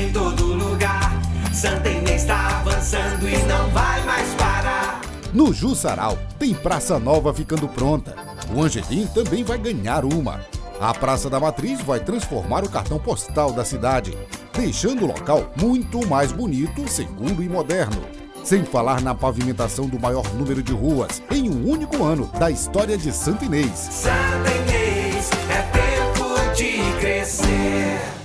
em todo lugar. Santa Inês está avançando e não vai mais parar. No Jussaral, tem praça nova ficando pronta. O Angelim também vai ganhar uma. A Praça da Matriz vai transformar o cartão postal da cidade, deixando o local muito mais bonito, seguro e moderno. Sem falar na pavimentação do maior número de ruas em um único ano da história de Santa Inês. Santa Inês é tempo de crescer.